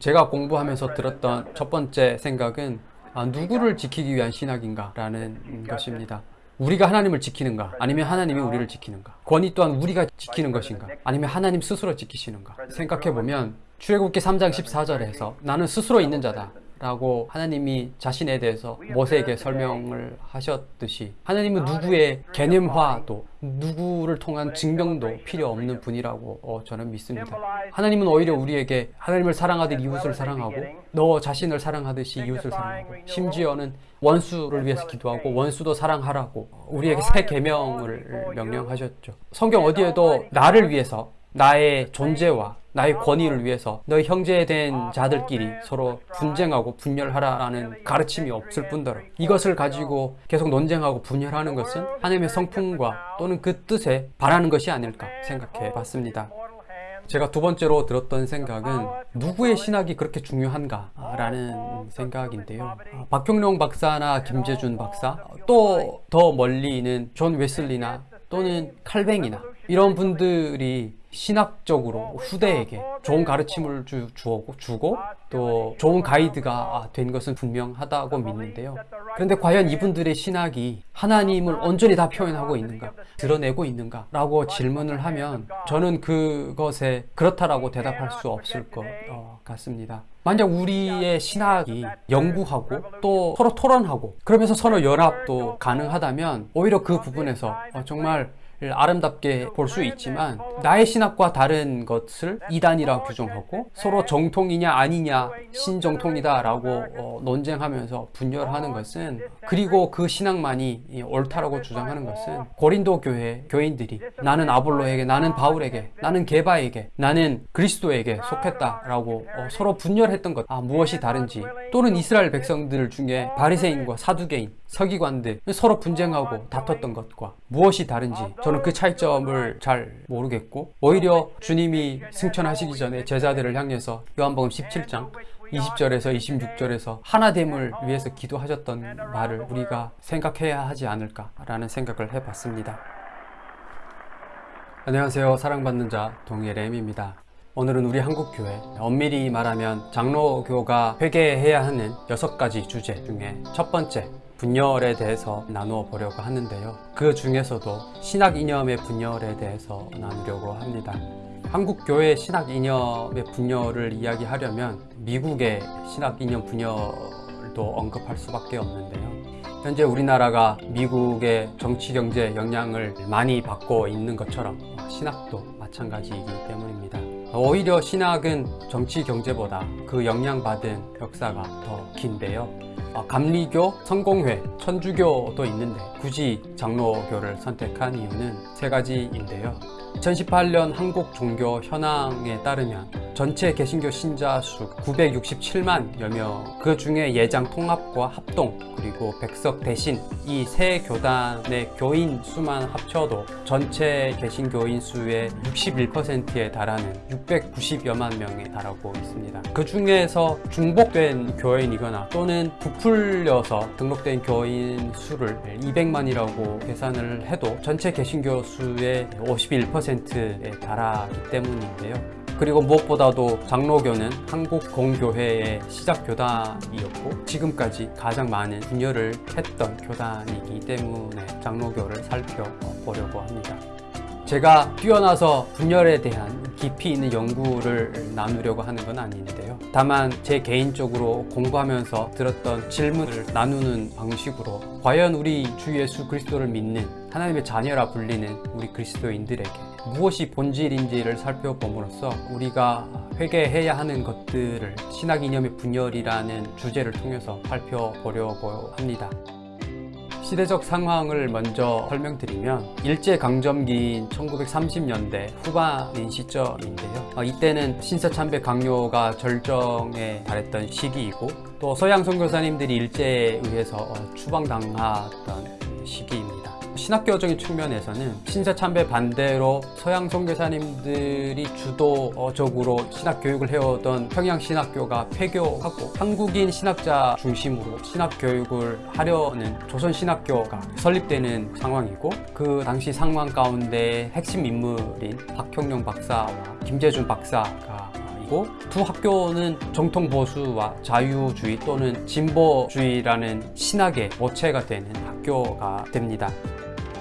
제가 공부하면서 들었던 첫 번째 생각은 아, 누구를 지키기 위한 신학인가 라는 것입니다. 우리가 하나님을 지키는가? 아니면 하나님이 우리를 지키는가? 권위 또한 우리가 지키는 것인가? 아니면 하나님 스스로 지키시는가? 생각해보면 출애굽기 3장 14절에서 나는 스스로 있는 자다 라고 하나님이 자신에 대해서 모세에게 설명을 하셨듯이 하나님은 누구의 개념화도 누구를 통한 증명도 필요 없는 분이라고 어, 저는 믿습니다. 하나님은 오히려 우리에게 하나님을 사랑하듯 이웃을 사랑하고 너 자신을 사랑하듯이 이웃을 사랑하고 심지어는 원수를 위해서 기도하고 원수도 사랑하라고 우리에게 새 계명을 명령하셨죠. 성경 어디에도 나를 위해서 나의 존재와 나의 권위를 위해서 너희 형제된 자들끼리 서로 분쟁하고 분열하라는 가르침이 없을 뿐더러 이것을 가지고 계속 논쟁하고 분열하는 것은 하나님의 성품과 또는 그 뜻에 반하는 것이 아닐까 생각해 봤습니다. 제가 두 번째로 들었던 생각은 누구의 신학이 그렇게 중요한가 라는 생각인데요. 박형룡 박사나 김재준 박사 또 더 멀리는 존 웨슬리나 또는 칼뱅이나 이런 분들이 신학적으로 후대에게 좋은 가르침을 주, 주고, 주고 또 좋은 가이드가 된 것은 분명하다고 믿는데요. 그런데 과연 이분들의 신학이 하나님을 온전히 다 표현하고 있는가 드러내고 있는가 라고 질문을 하면 저는 그것에 그렇다라고 대답할 수 없을 것 어, 같습니다. 만약 우리의 신학이 연구하고 또 서로 토론하고 그러면서 서로 연합도 가능하다면 오히려 그 부분에서 어, 정말 아름답게 볼 수 있지만 나의 신학과 다른 것을 이단이라 규정하고 서로 정통이냐 아니냐 신정통이다 라고 어, 논쟁하면서 분열하는 것은 그리고 그 신학만이 옳다라고 주장하는 것은 고린도 교회 교인들이 나는 아볼로에게 나는 바울에게 나는 게바에게 나는 그리스도에게 속했다 라고 어, 서로 분열했던 것. 아, 무엇이 다른지. 또는 이스라엘 백성들 중에 바리새인과 사두개인 서기관들 서로 분쟁하고 다퉜던 것과 무엇이 다른지. 저는 그 차이점을 잘 모르겠고 오히려 주님이 승천하시기 전에 제자들을 향해서 요한복음 17장 20절에서 26절에서 하나됨을 위해서 기도하셨던 말을 우리가 생각해야 하지 않을까 라는 생각을 해봤습니다. 안녕하세요. 사랑받는 자 동일엠입니다. 오늘은 우리 한국교회 엄밀히 말하면 장로교가 회개해야 하는 여섯 가지 주제 중에 첫 번째 분열에 대해서 나누어 보려고 하는데요. 그 중에서도 신학 이념의 분열에 대해서 나누려고 합니다. 한국 교회 신학 이념의 분열을 이야기하려면 미국의 신학 이념 분열도 언급할 수밖에 없는데요. 현재 우리나라가 미국의 정치 경제 영향을 많이 받고 있는 것처럼 신학도 마찬가지이기 때문입니다. 오히려 신학은 정치 경제보다 그 영향받은 역사가 더 긴데요 감리교, 성공회, 천주교도 있는데 굳이 장로교를 선택한 이유는 세 가지인데요 2018년 한국 종교 현황에 따르면 전체 개신교 신자 수 967만여 명, 그 중에 예장 통합과 합동, 그리고 백석 대신 이 세 교단의 교인 수만 합쳐도 전체 개신교인 수의 61%에 달하는 690여만 명에 달하고 있습니다. 그 중에서 중복된 교인이거나 또는 부풀려서 등록된 교인 수를 200만이라고 계산을 해도 전체 개신교 수의 51%에 달하기 때문인데요. 그리고 무엇보다도 장로교는 한국 공교회의 시작 교단이었고 지금까지 가장 많은 분열을 했던 교단이기 때문에 장로교를 살펴보려고 합니다. 제가 뛰어나서 분열에 대한 깊이 있는 연구를 나누려고 하는 건 아닌데요 다만 제 개인적으로 공부하면서 들었던 질문을 나누는 방식으로 과연 우리 주 예수 그리스도를 믿는 하나님의 자녀라 불리는 우리 그리스도인들에게 무엇이 본질인지를 살펴봄으로써 우리가 회개해야 하는 것들을 신학 이념의 분열이라는 주제를 통해서 살펴보려고 합니다. 시대적 상황을 먼저 설명드리면 일제강점기인 1930년대 후반인 시점인데요. 어, 이때는 신사참배 강요가 절정에 달했던 시기이고 또 서양 선교사님들이 일제에 의해서 어, 추방당하던 시기입니다 신학교적인 측면에서는 신사 참배 반대로 서양 선교사님들이 주도적으로 신학 교육을 해오던 평양 신학교가 폐교하고 한국인 신학자 중심으로 신학 교육을 하려는 조선 신학교가 설립되는 상황이고 그 당시 상황 가운데 핵심 인물인 박형룡 박사와 김재준 박사가 두 학교는 정통 보수와 자유주의 또는 진보주의라는 신학의 모체가 되는 학교가 됩니다.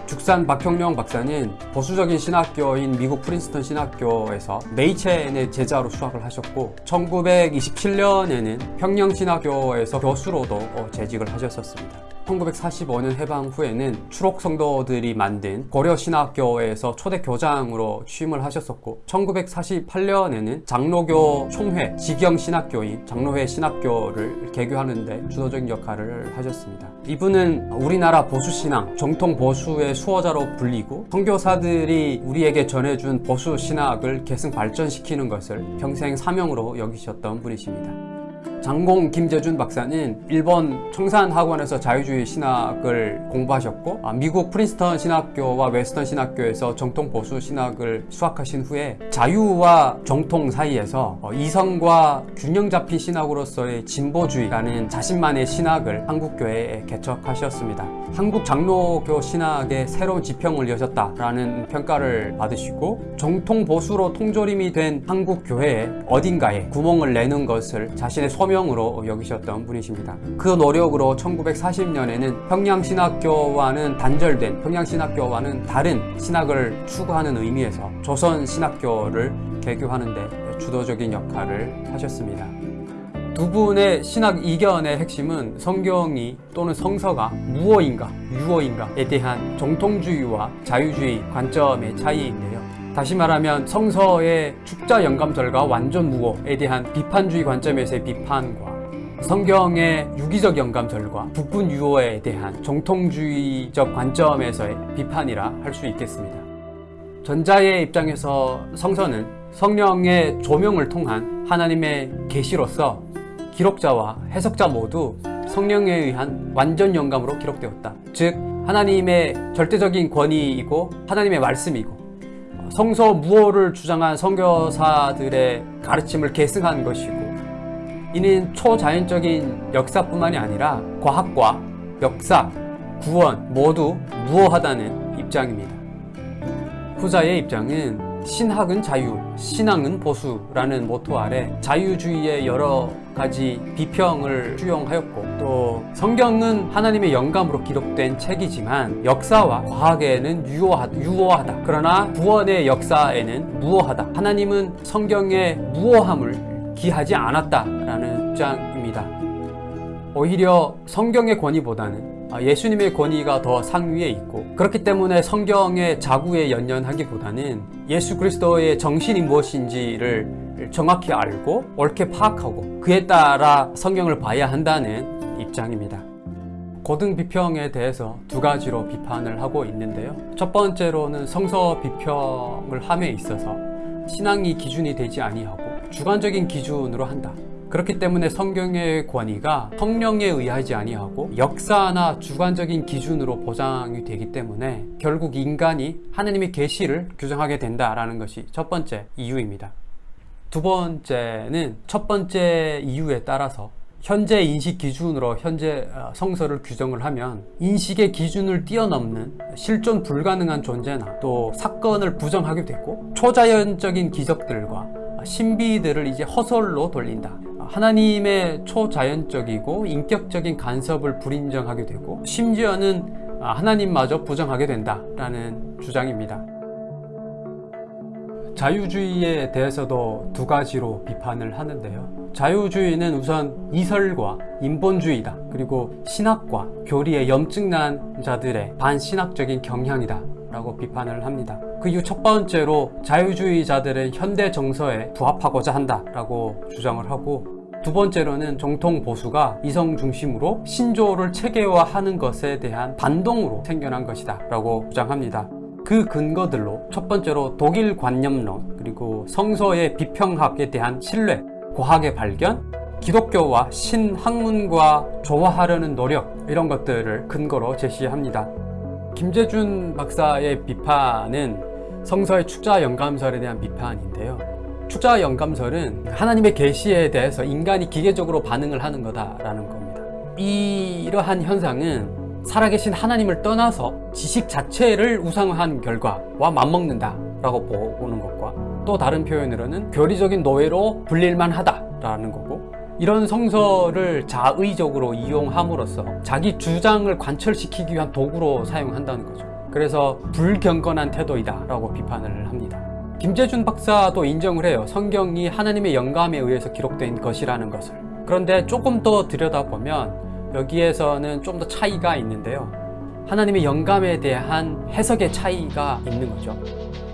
죽산 박형령 박사는 보수적인 신학교인 미국 프린스턴 신학교에서 메이첸의 제자로 수학을 하셨고 1927년에는 평양 신학교에서 교수로도 어, 재직을 하셨었습니다. 1945년 해방 후에는 추록 성도들이 만든 고려신학교에서 초대 교장으로 취임을 하셨었고 1948년에는 장로교 총회 직영신학교인 장로회 신학교를 개교하는데 주도적인 역할을 하셨습니다. 이분은 우리나라 보수신앙, 정통 보수의 수호자로 불리고 선교사들이 우리에게 전해준 보수신학을 계승 발전시키는 것을 평생 사명으로 여기셨던 분이십니다. 장공 김재준 박사는 일본 청산학원에서 자유주의 신학을 공부하셨고 아, 미국 프린스턴 신학교와 웨스턴 신학교에서 정통 보수 신학을 수학하신 후에 자유와 정통 사이에서 어, 이성과 균형 잡힌 신학으로서의 진보주의라는 자신만의 신학을 한국교회에 개척하셨습니다. 한국 장로교 신학의 새로운 지평을 여셨다라는 평가를 받으시고 정통 보수로 통조림이 된 한국교회에 어딘가에 구멍을 내는 것을 자신의 소명 으로 여기셨던 분이십니다. 그 노력으로 1940년에는 평양신학교와는 단절된 평양신학교와는 다른 신학을 추구하는 의미에서 조선신학교를 개교하는 데 주도적인 역할을 하셨습니다. 두 분의 신학 이견의 핵심은 성경이 또는 성서가 무어인가 유어인가에 대한 정통주의와 자유주의 관점의 차이인데요. 다시 말하면 성서의 축자 영감절과 완전 무어에 대한 비판주의 관점에서의 비판과 성경의 유기적 영감절과 북분 유어에 대한 정통주의적 관점에서의 비판이라 할 수 있겠습니다. 전자의 입장에서 성서는 성령의 조명을 통한 하나님의 계시로서 기록자와 해석자 모두 성령에 의한 완전 영감으로 기록되었다. 즉 하나님의 절대적인 권위이고 하나님의 말씀이고 성서 무어를 주장한 선교사들의 가르침을 계승한 것이고 이는 초자연적인 역사뿐만이 아니라 과학과 역사, 구원 모두 무어하다는 입장입니다. 후자의 입장은 신학은 자유, 신앙은 보수라는 모토 아래 자유주의의 여러 가지 비평을 수용하였고 또 성경은 하나님의 영감으로 기록된 책이지만 역사와 과학에는 유효하, 유효하다. 그러나 구원의 역사에는 무효하다. 하나님은 성경의 무효함을 기하지 않았다라는 입장입니다. 오히려 성경의 권위보다는 예수님의 권위가 더 상위에 있고 그렇기 때문에 성경의 자구에 연연하기보다는 예수 그리스도의 정신이 무엇인지를 정확히 알고 옳게 파악하고 그에 따라 성경을 봐야 한다는 입장입니다. 고등 비평에 대해서 두 가지로 비판을 하고 있는데요. 첫 번째로는 성서 비평을 함에 있어서 신앙이 기준이 되지 아니하고 주관적인 기준으로 한다. 그렇기 때문에 성경의 권위가 성령에 의하지 아니하고 역사나 주관적인 기준으로 보장이 되기 때문에 결국 인간이 하나님의 계시를 규정하게 된다라는 것이 첫 번째 이유입니다. 두 번째는 첫 번째 이유에 따라서 현재 인식 기준으로 현재 성서를 규정을 하면 인식의 기준을 뛰어넘는 실존 불가능한 존재나 또 사건을 부정하게 됐고 초자연적인 기적들과 신비들을 이제 허설로 돌린다. 하나님의 초자연적이고 인격적인 간섭을 불인정하게 되고 심지어는 하나님마저 부정하게 된다라는 주장입니다. 자유주의에 대해서도 두 가지로 비판을 하는데요. 자유주의는 우선 이설과 인본주의다. 그리고 신학과 교리에 염증난 자들의 반신학적인 경향이다. 라고 비판을 합니다. 그 이유 첫 번째로 자유주의자들은 현대 정서에 부합하고자 한다 라고 주장을 하고 두 번째로는 정통 보수가 이성 중심으로 신조를 체계화하는 것에 대한 반동으로 생겨난 것이다 라고 주장합니다. 그 근거들로 첫 번째로 독일 관념론 그리고 성서의 비평학에 대한 신뢰, 과학의 발견, 기독교와 신학문과 조화하려는 노력 이런 것들을 근거로 제시합니다. 김재준 박사의 비판은 성서의 축자 영감설에 대한 비판인데요. 축자 영감설은 하나님의 계시에 대해서 인간이 기계적으로 반응을 하는 거다라는 겁니다. 이러한 현상은 살아계신 하나님을 떠나서 지식 자체를 우상화한 결과와 맞먹는다 라고 보는 것과 또 다른 표현으로는 교리적인 노예로 불릴만 하다 라는 거고 이런 성서를 자의적으로 이용함으로써 자기 주장을 관철시키기 위한 도구로 사용한다는 거죠 그래서 불경건한 태도이다 라고 비판을 합니다 김재준 박사도 인정을 해요. 성경이 하나님의 영감에 의해서 기록된 것이라는 것을. 그런데 조금 더 들여다보면 여기에서는 좀 더 차이가 있는데요. 하나님의 영감에 대한 해석의 차이가 있는 거죠.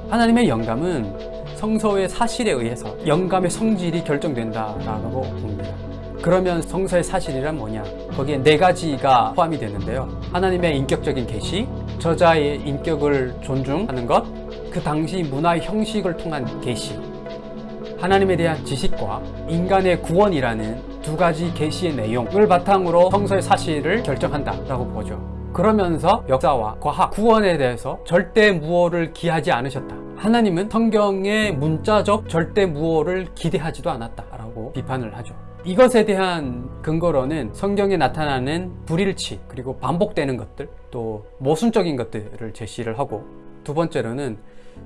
하나님의 영감은 성서의 사실에 의해서 영감의 성질이 결정된다라고 봅니다. 그러면 성서의 사실이란 뭐냐? 거기에 네 가지가 포함이 되는데요. 하나님의 인격적인 계시 저자의 인격을 존중하는 것 그 당시 문화의 형식을 통한 계시. 하나님에 대한 지식과 인간의 구원이라는 두 가지 계시의 내용을 바탕으로 성서의 사실을 결정한다라고 보죠. 그러면서 역사와 과학, 구원에 대해서 절대 무호를 기하지 않으셨다. 하나님은 성경의 문자적 절대 무호를 기대하지도 않았다라고 비판을 하죠. 이것에 대한 근거로는 성경에 나타나는 불일치 그리고 반복되는 것들 또 모순적인 것들을 제시를 하고 두 번째로는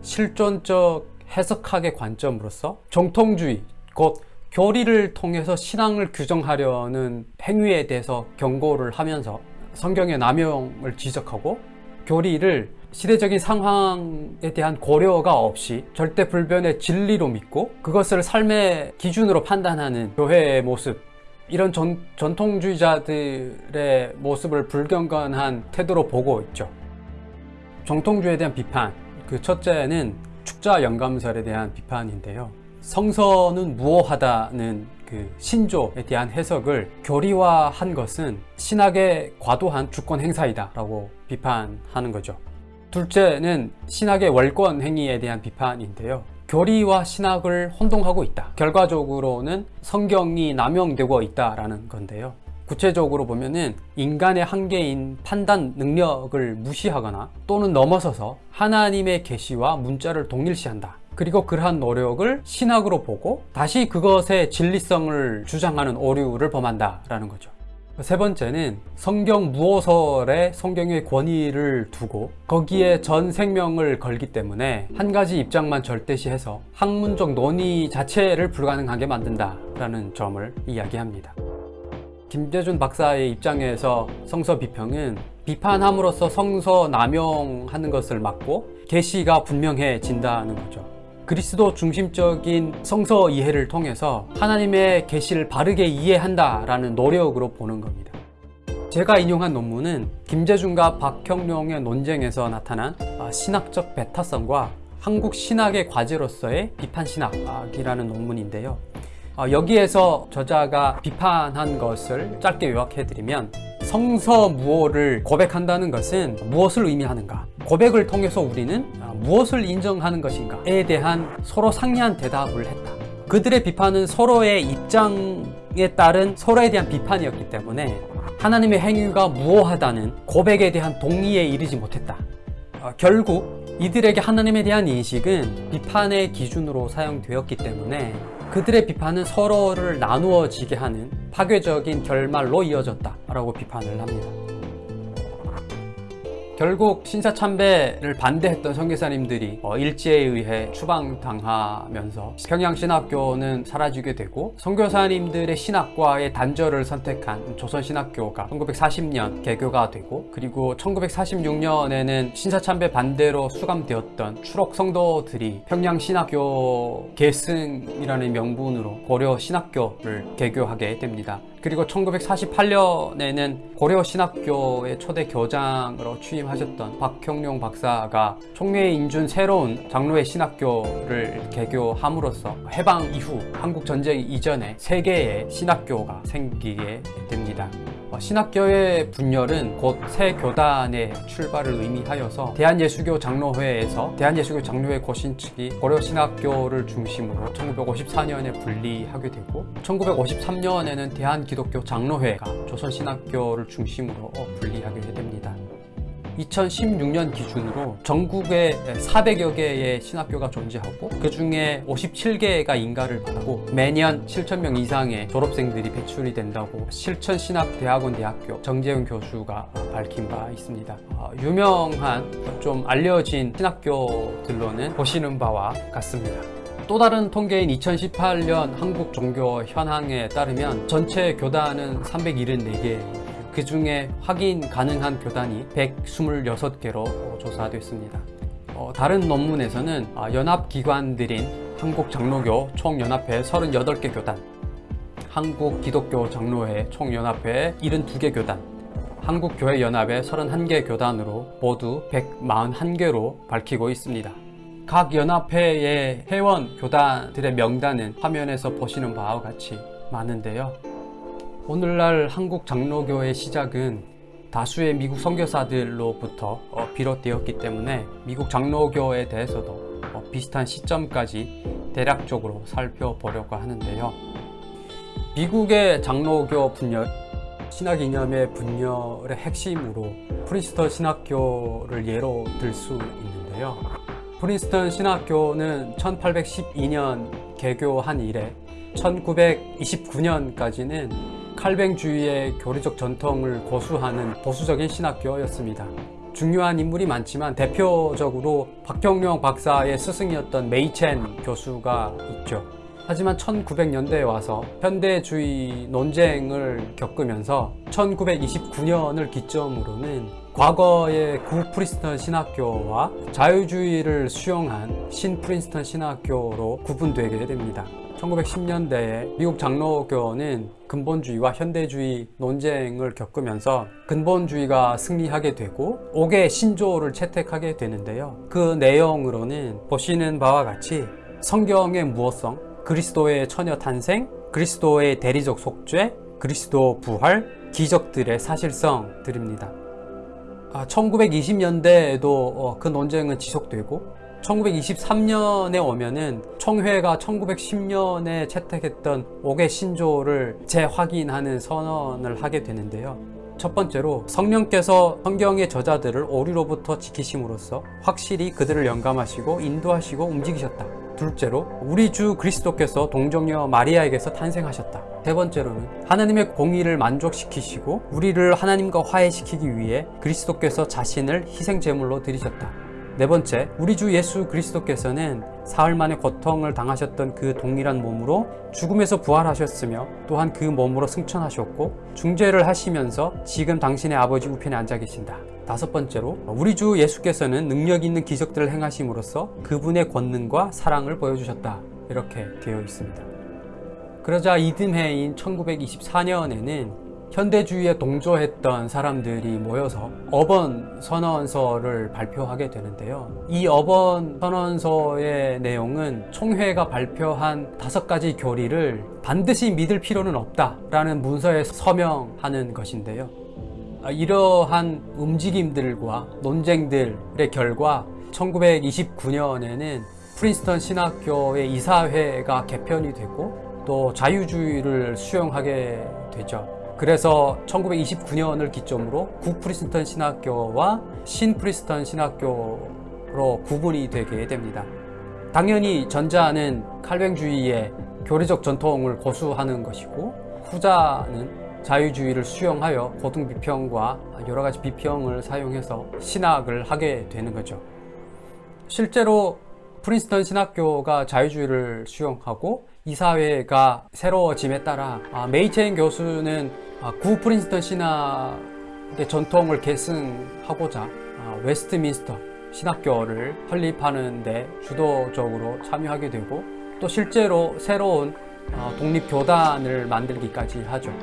실존적 해석학의 관점으로서 정통주의 곧 교리를 통해서 신앙을 규정하려는 행위에 대해서 경고를 하면서 성경의 남용을 지적하고 교리를 시대적인 상황에 대한 고려가 없이 절대 불변의 진리로 믿고 그것을 삶의 기준으로 판단하는 교회의 모습 이런 전, 전통주의자들의 모습을 불경건한 태도로 보고 있죠. 정통주의에 대한 비판 그 첫째는 축자 영감설에 대한 비판인데요. 성서는 무호하다는 그 신조에 대한 해석을 교리화한 것은 신학의 과도한 주권 행사이다 라고 비판하는 거죠. 둘째는 신학의 월권 행위에 대한 비판인데요. 교리와 신학을 혼동하고 있다. 결과적으로는 성경이 남용되고 있다라는 건데요 구체적으로 보면은 인간의 한계인 판단 능력을 무시하거나 또는 넘어서서 하나님의 계시와 문자를 동일시한다. 그리고 그러한 노력을 신학으로 보고 다시 그것의 진리성을 주장하는 오류를 범한다 라는 거죠. 세 번째는 성경 무호설에 성경의 권위를 두고 거기에 전 생명을 걸기 때문에 한 가지 입장만 절대시해서 학문적 논의 자체를 불가능하게 만든다 라는 점을 이야기합니다 김재준 박사의 입장에서 성서 비평은 비판함으로써 성서 남용하는 것을 막고 계시가 분명해진다는 거죠 그리스도 중심적인 성서 이해를 통해서 하나님의 계시를 바르게 이해한다라는 노력으로 보는 겁니다. 제가 인용한 논문은 김재준과 박형룡의 논쟁에서 나타난 신학적 배타성과 한국 신학의 과제로서의 비판신학이라는 논문인데요. 여기에서 저자가 비판한 것을 짧게 요약해드리면 성서 무호를 고백한다는 것은 무엇을 의미하는가? 고백을 통해서 우리는 무엇을 인정하는 것인가에 대한 서로 상이한 대답을 했다. 그들의 비판은 서로의 입장에 따른 서로에 대한 비판이었기 때문에 하나님의 행위가 무호하다는 고백에 대한 동의에 이르지 못했다. 어, 결국 이들에게 하나님에 대한 인식은 비판의 기준으로 사용되었기 때문에 그들의 비판은 서로를 나누어지게 하는 파괴적인 결말로 이어졌다 라고 비판을 합니다 결국 신사참배를 반대했던 선교사님들이 어, 일제에 의해 추방당하면서 평양신학교는 사라지게 되고 선교사님들의 신학과의 단절을 선택한 조선신학교가 1940년 개교가 되고 그리고 1946년에는 신사참배 반대로 수감되었던 추록 성도들이 평양신학교 계승이라는 명분으로 고려신학교를 개교하게 됩니다 그리고 1948년에는 고려 신학교의 초대 교장으로 취임하셨던 박형룡 박사가 총회에 인준 새로운 장로회 신학교를 개교함으로써 해방 이후 한국 전쟁 이전에 세 개의 신학교가 생기게 됩니다. 어, 신학교의 분열은 곧 새 교단의 출발을 의미하여서 대한예수교 장로회에서 대한예수교 장로회 고신 측이 고려신학교를 중심으로 1954년에 분리하게 되고 1953년에는 대한기독교 장로회가 조선신학교를 중심으로 분리하게 됩니다. 2016년 기준으로 전국에 400여 개의 신학교가 존재하고 그 중에 57개가 인가를 받고 매년 7,000명 이상의 졸업생들이 배출이 된다고 실천신학대학원 대학교 정재훈 교수가 밝힌 바 있습니다. 어, 유명한 좀 알려진 신학교들로는 보시는 바와 같습니다. 또 다른 통계인 2018년 한국 종교 현황에 따르면 전체 교단은 374개, 그 중에 확인 가능한 교단이 126개로 조사됐습니다. 어, 다른 논문에서는 아, 연합기관들인 한국장로교 총연합회 38개 교단, 한국기독교 장로회 총연합회 72개 교단, 한국교회연합회 31개 교단으로 모두 141개로 밝히고 있습니다. 각 연합회의 회원 교단들의 명단은 화면에서 보시는 바와 같이 많은데요. 오늘날 한국 장로교의 시작은 다수의 미국 선교사들로부터 어, 비롯되었기 때문에 미국 장로교에 대해서도 어, 비슷한 시점까지 대략적으로 살펴보려고 하는데요. 미국의 장로교 분열, 신학 이념의 분열의 핵심으로 프린스턴 신학교를 예로 들 수 있는데요. 프린스턴 신학교는 1812년 개교한 이래 1929년까지는 칼뱅주의의 교리적 전통을 고수하는 보수적인 신학교였습니다. 중요한 인물이 많지만 대표적으로 박경룡 박사의 스승이었던 메이첸 교수가 있죠. 하지만 1900년대에 와서 현대주의 논쟁을 겪으면서 1929년을 기점으로는 과거의 구 프린스턴 신학교와 자유주의를 수용한 신 프린스턴 신학교로 구분되게 됩니다. 1910년대에 미국 장로교는 근본주의와 현대주의 논쟁을 겪으면서 근본주의가 승리하게 되고 옥의 신조를 채택하게 되는데요. 그 내용으로는 보시는 바와 같이 성경의 무엇성, 그리스도의 처녀 탄생, 그리스도의 대리적 속죄, 그리스도 부활, 기적들의 사실성들입니다. 아, 1920년대에도 어, 그 논쟁은 지속되고 1923년에 오면은 청회가 1910년에 채택했던 옥의 신조를 재확인하는 선언을 하게 되는데요. 첫 번째로 성령께서 성경의 저자들을 오류로부터 지키심으로써 확실히 그들을 영감하시고 인도하시고 움직이셨다. 둘째로 우리 주 그리스도께서 동정녀 마리아에게서 탄생하셨다. 세 번째로는 하나님의 공의를 만족시키시고 우리를 하나님과 화해시키기 위해 그리스도께서 자신을 희생 제물로 드리셨다. 네 번째, 우리 주 예수 그리스도께서는 사흘 만에 고통을 당하셨던 그 동일한 몸으로 죽음에서 부활하셨으며 또한 그 몸으로 승천하셨고 중재를 하시면서 지금 당신의 아버지 우편에 앉아 계신다. 다섯 번째로 우리 주 예수께서는 능력 있는 기적들을 행하심으로써 그분의 권능과 사랑을 보여주셨다. 이렇게 되어 있습니다. 그러자 이듬해인 1924년에는 현대주의에 동조했던 사람들이 모여서 어번 선언서를 발표하게 되는데요. 이 어번 선언서의 내용은 총회가 발표한 다섯 가지 교리를 반드시 믿을 필요는 없다라는 문서에 서명하는 것인데요. 이러한 움직임들과 논쟁들의 결과 1929년에는 프린스턴 신학교의 이사회가 개편이 되고 또 자유주의를 수용하게 되죠. 그래서 1929년을 기점으로 구프리스턴 신학교와 신프리스턴 신학교로 구분이 되게 됩니다. 당연히 전자는 칼뱅주의의 교리적 전통을 고수하는 것이고 후자는 자유주의를 수용하여 고등 비평과 여러 가지 비평을 사용해서 신학을 하게 되는 거죠. 실제로 프린스턴 신학교가 자유주의를 수용하고 이사회가 새로워짐에 따라 아, 메이첸 교수는 아, 구 프린스턴 신학의 전통을 계승하고자 아, 웨스트민스터 신학교를 설립하는 데 주도적으로 참여하게 되고 또 실제로 새로운 어, 독립교단을 만들기까지 하죠.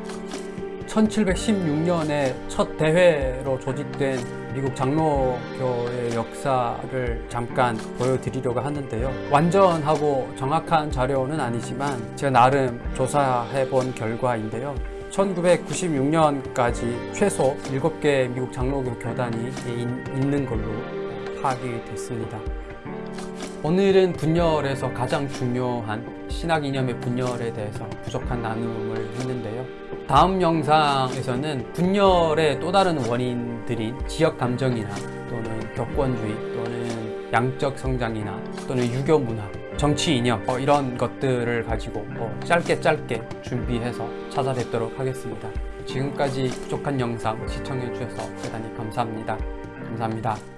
1716년에 첫 대회로 조직된 미국 장로교의 역사를 잠깐 보여드리려고 하는데요. 완전하고 정확한 자료는 아니지만 제가 나름 조사해 본 결과인데요. 1996년까지 최소 7개 미국 장로교 교단이 있는 걸로 파악이 됐습니다. 오늘은 분열에서 가장 중요한 신학 이념의 분열에 대해서 부족한 나눔을 했는데요. 다음 영상에서는 분열의 또 다른 원인들인 지역 감정이나 또는 격권주의 또는 양적 성장이나 또는 유교 문화, 정치 이념 어, 이런 것들을 가지고 어, 짧게 짧게 준비해서 찾아뵙도록 하겠습니다. 지금까지 부족한 영상 시청해 주셔서 대단히 감사합니다. 감사합니다.